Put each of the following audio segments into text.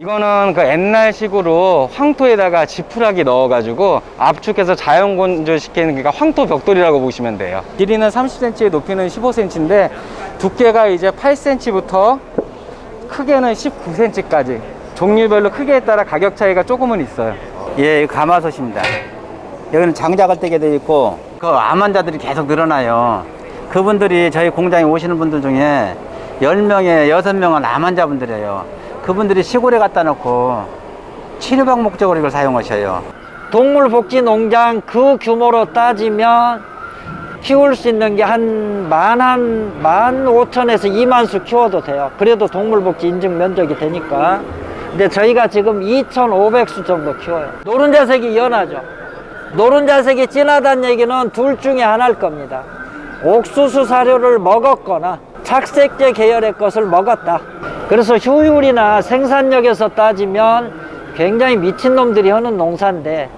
이거는 그 옛날식으로 황토에다가 지푸라기 넣어가지고 압축해서 자연 건조시키는 그러니까 황토 벽돌이라고 보시면 돼요. 길이는 30cm, 높이는 15cm인데 두께가 이제 8cm부터 크게는 19cm까지 종류별로 크기에 따라 가격 차이가 조금은 있어요. 예, 가마솥입니다. 여기는 장작을 떼게 돼 있고 그 암 환자들이 계속 늘어나요. 그분들이 저희 공장에 오시는 분들 중에 10명에 6명은 암 환자분들이에요. 그분들이 시골에 갖다 놓고 치료방 목적으로 이걸 사용하셔요. 동물복지농장 그 규모로 따지면 키울 수 있는 게 한 만 한 만 오천에서 이만 수 키워도 돼요. 그래도 동물복지 인증 면적이 되니까. 근데 저희가 지금 2,500수 정도 키워요. 노른자색이 연하죠. 노른자색이 진하다는 얘기는 둘 중에 하나일 겁니다. 옥수수 사료를 먹었거나 착색제 계열의 것을 먹었다. 그래서 효율이나 생산력에서 따지면 굉장히 미친놈들이 하는 농사인데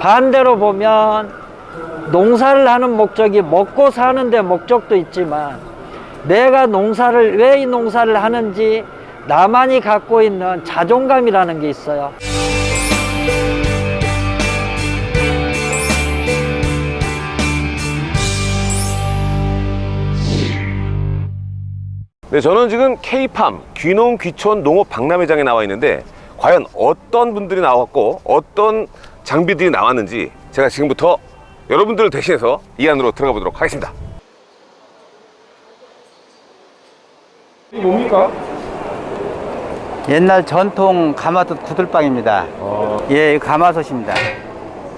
반대로 보면 농사를 하는 목적이 먹고 사는 데 목적도 있지만 내가 농사를 왜 이 농사를 하는지 나만이 갖고 있는 자존감이라는 게 있어요. 네, 저는 지금 K팜 귀농 귀촌 농업 박람회장에 나와 있는데 과연 어떤 분들이 나왔고 어떤 장비들이 나왔는지 제가 지금부터 여러분들을 대신해서 이 안으로 들어가 보도록 하겠습니다. 이게 뭡니까? 옛날 전통 가마솥 구들방입니다. 예, 이거 가마솥입니다.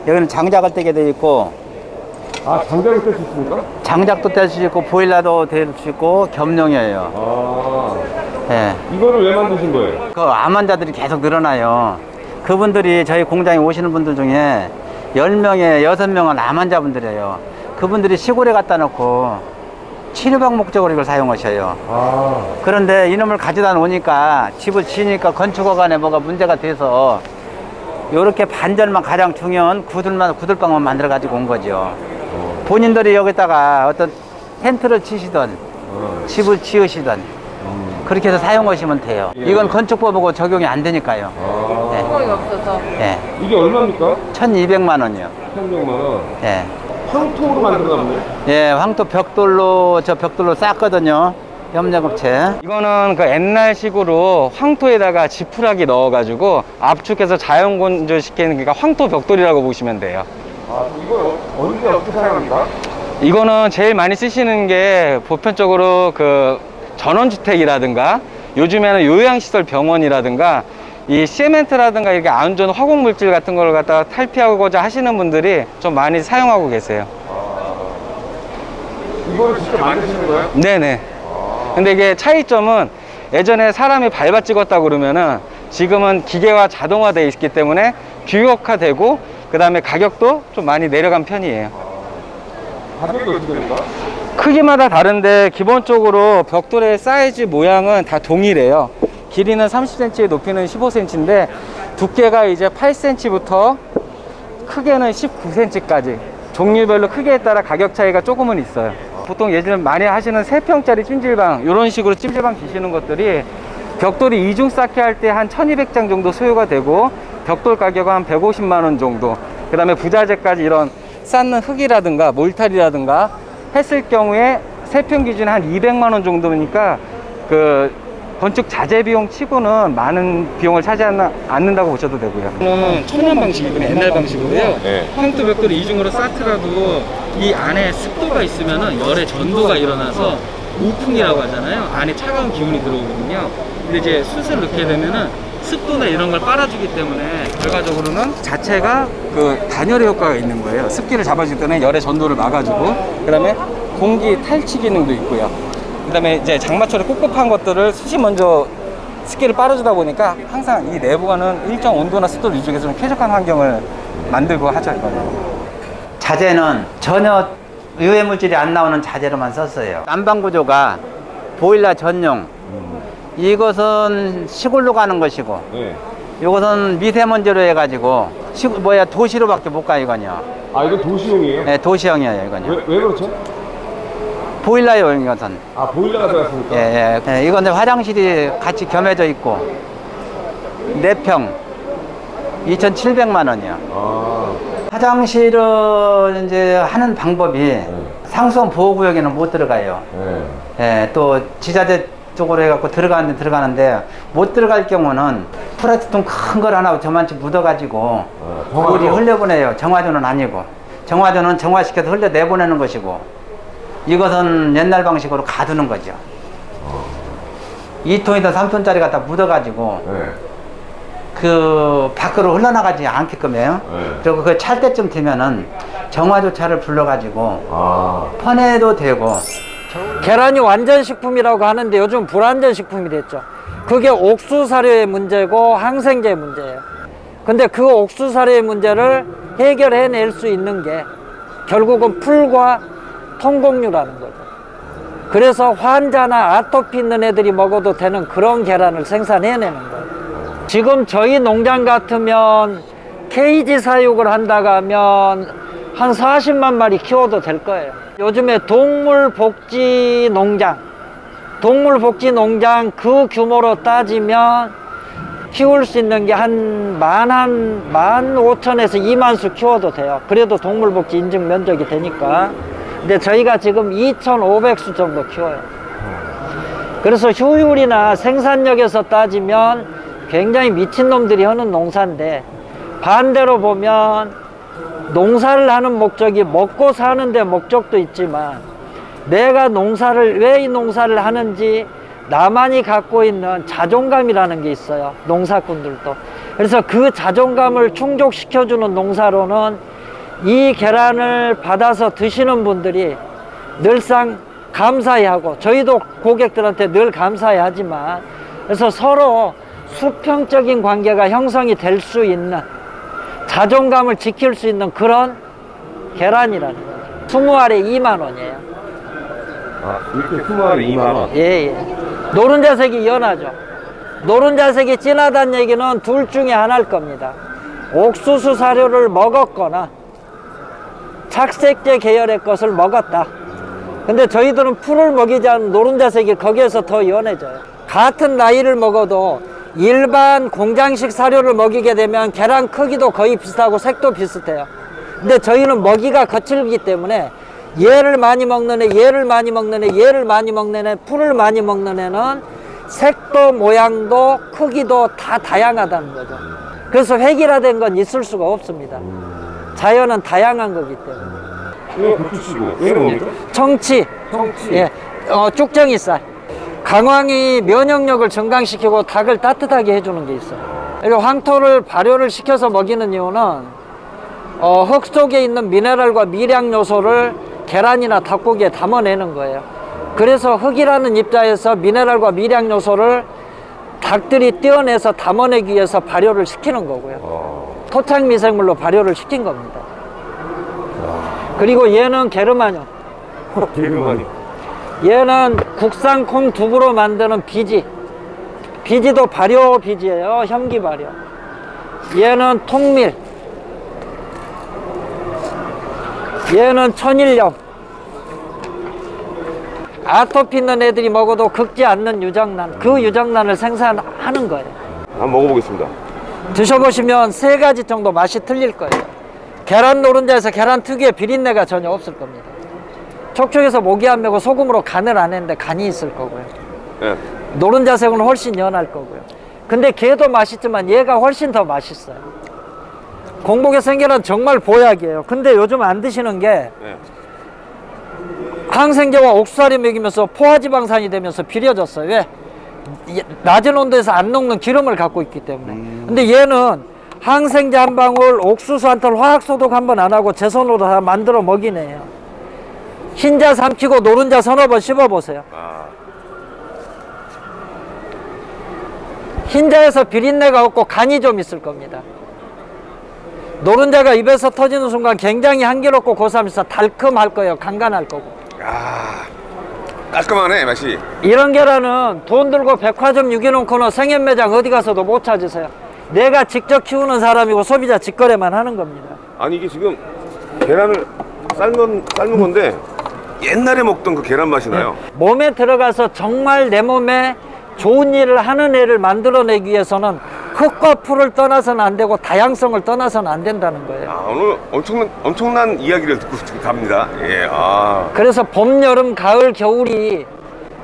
여기는 장작을 떼게 돼 있고 아, 장작을 뗄 수 있습니까? 장작도 뗄 수 있고 보일러도 뗄 수 있고 겸용이에요. 아, 예. 이거를 왜 만드신 거예요? 그 암 환자들이 계속 늘어나요. 그분들이 저희 공장에 오시는 분들 중에 10명에 6명은 암 환자분들이에요. 그분들이 시골에 갖다 놓고 치료방 목적으로 이걸 사용하셔요. 아, 그런데 이놈을 가져다 놓으니까 집을 지으니까 건축허간에 뭐가 문제가 돼서 이렇게 반절만 가장 중요한 구들만 구들방만 만들어 가지고 온 거죠. 본인들이 여기다가 어떤 텐트를 치시던 집을 지으시던 그렇게 해서 사용하시면 돼요. 이건 건축법하고 적용이 안 되니까요. 수공이 없어서 예. 이게 얼마입니까? 1,200만 원이요. 300만 원. 예. 황토로 만들었나 보네. 예, 황토 벽돌로 저 벽돌로 쌌거든요. 협력업체. 이거는 그 옛날식으로 황토에다가 지푸라기 넣어가지고 압축해서 자연 건조시키는 그러니까 황토 벽돌이라고 보시면 돼요. 아, 이거 언제 어떻게 사용합니까? 이거는 제일 많이 쓰시는 게 보편적으로 그 전원주택이라든가 요즘에는 요양시설 병원이라든가 이 시멘트라든가 이렇게 안 좋은 화공물질 같은 걸 갖다가 탈피하고자 하시는 분들이 좀 많이 사용하고 계세요. 이거를 직접 만드시는 거예요? 네네. 근데 이게 차이점은 예전에 사람이 밟아 찍었다 그러면은 지금은 기계화 자동화되어 있기 때문에 규격화되고 그 다음에 가격도 좀 많이 내려간 편이에요. 가격이 어떻게 됩니까? 크기마다 다른데 기본적으로 벽돌의 사이즈 모양은 다 동일해요. 길이는 30cm, 높이는 15cm인데 두께가 이제 8cm부터 크게는 19cm까지 종류별로 크기에 따라 가격 차이가 조금은 있어요. 보통 예전에 많이 하시는 3평짜리 찜질방 이런 식으로 찜질방 기시는 것들이 벽돌이 이중 쌓기 할 때 한 1200장 정도 소요가 되고 벽돌 가격은 한 150만 원 정도 그 다음에 부자재까지 이런 쌓는 흙이라든가 몰탈이라든가 했을 경우에 세평 기준에 한 200만 원 정도니까 그 건축 자재 비용 치고는 많은 비용을 차지하지 않는다고 보셔도 되고요. 이거는 천연 방식이거든요. 옛날 방식으로요. 네. 황토 벽돌을 이중으로 쌓더라도 이 안에 습도가 있으면은 열의 전도가 일어나서 우풍이라고 하잖아요. 안에 차가운 기운이 들어오거든요. 근데 이제 숯을 넣게 되면은 습도나 이런 걸 빨아주기 때문에 결과적으로는 자체가 그 단열의 효과가 있는 거예요. 습기를 잡아주기 때문에 열의 전도를 막아주고 그 다음에 공기 탈취 기능도 있고요. 그 다음에 이제 장마철에 꿉꿉한 것들을 숯이 먼저 습기를 빨아주다 보니까 항상 이 내부가는 일정 온도나 습도를 유지해서 좀 쾌적한 환경을 만들고 하죠 이거는. 자재는 전혀 유해 물질이 안 나오는 자재로만 썼어요. 난방 구조가 보일러 전용. 이것은 시골로 가는 것이고, 네. 이것은 미세먼지로 해가지고 시, 뭐야 도시로밖에 못 가 이거요. 아, 이거 도시용이에요? 네, 도시형이에요 이거요. 왜, 왜 그렇죠? 보일러용 이것은. 아, 보일러가 들어갔으니까? 예, 예. 예, 이건 이제 화장실이 같이 겸해져 있고, 4평 2,700만 원이요. 아, 화장실은 이제 하는 방법이 상수원 보호구역에는 못 들어가요. 네. 예, 또 지자재 쪽으로 해갖고 들어가는데 들어가는데 못 들어갈 경우는 플라스틱통 큰걸 하나 저만치 묻어가지고? 물이 흘려보내요. 정화조는 아니고 정화조는 정화시켜서 흘려 내보내는 것이고 이것은 옛날 방식으로 가두는 거죠. 2톤이든 3톤짜리 갖다 묻어가지고 네. 그 밖으로 흘러나가지 않게끔 해요. 네. 그리고 그 찰 때쯤 되면은 정화조 차를 불러가지고 아, 퍼내도 되고 계란이 완전 식품이라고 하는데 요즘 불완전 식품이 됐죠. 그게 옥수 사료의 문제고 항생제의 문제예요. 근데 그 옥수 사료의 문제를 해결해낼 수 있는 게 결국은 풀과 통곡류라는 거죠. 그래서 환자나 아토피 있는 애들이 먹어도 되는 그런 계란을 생산해내는 거예요. 지금 저희 농장 같으면 케이지 사육을 한다고 하면 한 40만 마리 키워도 될 거예요. 요즘에 동물복지 농장, 동물복지 농장 그 규모로 따지면 키울 수 있는 게 한 만 한 만 오천에서 이만 수 키워도 돼요. 그래도 동물복지 인증 면적이 되니까. 근데 저희가 지금 2,500수 정도 키워요. 그래서 효율이나 생산력에서 따지면 굉장히 미친놈들이 하는 농사인데 반대로 보면 농사를 하는 목적이 먹고 사는 데 목적도 있지만 내가 농사를 왜 이 농사를 하는지 나만이 갖고 있는 자존감이라는 게 있어요 농사꾼들도. 그래서 그 자존감을 충족시켜주는 농사로는 이 계란을 받아서 드시는 분들이 늘상 감사히 하고 저희도 고객들한테 늘 감사히 하지만 그래서 서로 수평적인 관계가 형성이 될 수 있는 자존감을 지킬 수 있는 그런 계란이라는 거죠 20알에 2만 원이에요 아 이렇게 품알에 2만 원. 예, 예. 노른자색이 연하죠. 노른자색이 진하다는 얘기는 둘 중에 하나일 겁니다. 옥수수 사료를 먹었거나 착색제 계열의 것을 먹었다. 근데 저희들은 풀을 먹이지 않은 노른자색이 거기에서 더 연해져요. 같은 나이를 먹어도 일반 공장식 사료를 먹이게 되면 계란 크기도 거의 비슷하고 색도 비슷해요. 근데 저희는 먹이가 거칠기 때문에 얘를 많이 먹는 애, 얘를 많이 먹는 애, 얘를 많이 먹는 애, 풀을 많이 먹는 애는 색도 모양도 크기도 다 다양하다는 거죠. 그래서 획일화된 건 있을 수가 없습니다. 자연은 다양한 거기 때문에. 이거 고추씨고 얘는 뭡니까? 청치, 청치. 예, 어, 쭉정이쌀. 강황이 면역력을 증강시키고 닭을 따뜻하게 해주는 게 있어요. 그리고 황토를 발효를 시켜서 먹이는 이유는 어, 흙 속에 있는 미네랄과 미량 요소를 계란이나 닭고기에 담아내는 거예요. 그래서 흙이라는 입자에서 미네랄과 미량 요소를 닭들이 떼어내서 담아내기 위해서 발효를 시키는 거고요. 토착 미생물로 발효를 시킨 겁니다. 그리고 얘는 게르마늄. 개그만이. 얘는 국산 콩 두부로 만드는 비지. 비지도 발효 비지예요. 현기 발효. 얘는 통밀. 얘는 천일염. 아토피 있는 애들이 먹어도 긁지 않는 유정란. 그 유정란을 생산하는 거예요. 한번 먹어보겠습니다. 드셔보시면 세 가지 정도 맛이 틀릴 거예요. 계란 노른자에서 계란 특유의 비린내가 전혀 없을 겁니다. 촉촉해서 목이 안 메고 소금으로 간을 안 했는데 간이 있을 거고요. 예. 노른자색은 훨씬 연할 거고요. 근데 걔도 맛있지만 얘가 훨씬 더 맛있어요. 공복에 생계란 정말 보약이에요. 근데 요즘 안 드시는 게 예. 항생제와 옥수사리 먹이면서 포화지방산이 되면서 비려졌어요. 왜? 이- 낮은 온도에서 안 녹는 기름을 갖고 있기 때문에. 근데 얘는 항생제 한 방울, 옥수수 한 털, 화학 소독 한 번 안 하고 제 손으로 다 만들어 먹이네요. 흰자 삼키고 노른자 서너 번 씹어보세요. 아, 흰자에서 비린내가 없고 간이 좀 있을 겁니다. 노른자가 입에서 터지는 순간 굉장히 향기롭고 고소하면서 달콤할 거예요. 간간할 거고. 아, 깔끔하네 맛이. 이런 계란은 돈 들고 백화점 유기농 코너 생협 매장 어디 가서도 못 찾으세요. 내가 직접 키우는 사람이고 소비자 직거래만 하는 겁니다. 아니 이게 지금 계란을 삶은 삶은 건데 옛날에 먹던 그 계란 맛이 나요. 몸에 들어가서 정말 내 몸에 좋은 일을 하는 애를 만들어내기 위해서는 흙과 풀을 떠나서는 안 되고 다양성을 떠나서는 안 된다는 거예요. 아, 오늘 엄청난 엄청난 이야기를 듣고 갑니다. 예, 아, 그래서 봄, 여름, 가을, 겨울이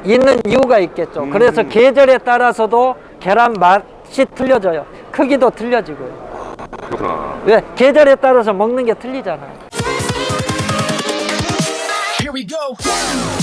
있는 이유가 있겠죠. 음. 그래서 계절에 따라서도 계란 맛이 틀려져요. 크기도 틀려지고요. 그렇구나. 왜? 계절에 따라서 먹는 게 틀리잖아요. Here we go.